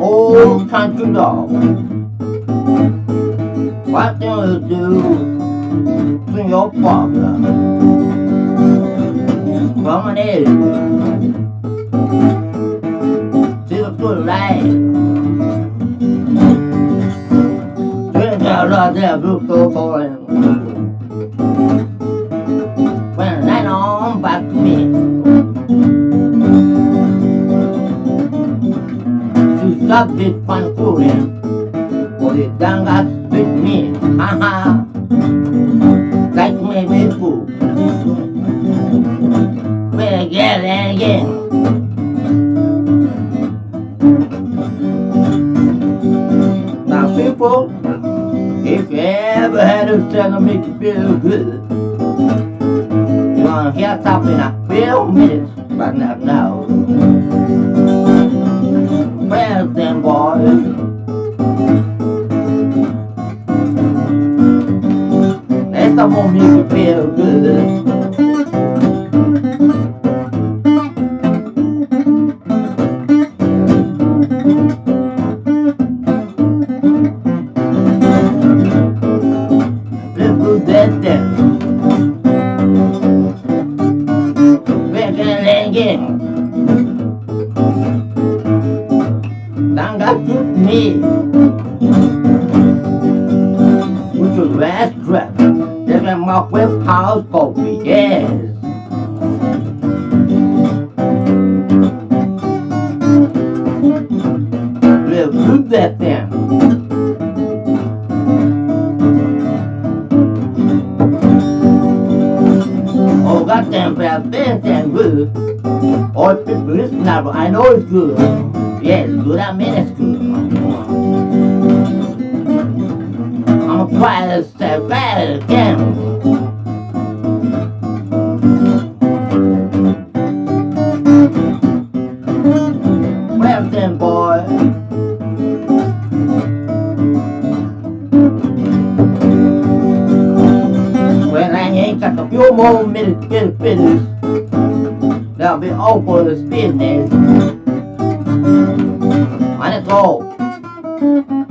old country dog. What do you do to your father? From an edge to the good light. Drink out of that book Fooling. For the done got with me. Ha ha. Like me me fool. Well again and again. Now people, if you ever had a son to make you feel good, you're gonna hear something in a few minutes, but not now. Let's someone make you feel good. That me. With your last. There's a mock with house coffee, yes. Let's do that then. Oh, goddamn bad things and good. People listen now, but I know it's good. Yes, good, I mean it's good. This step again. Well boy. When I ain't got a few more minutes to get finished, that'll be all for the business. Let's go.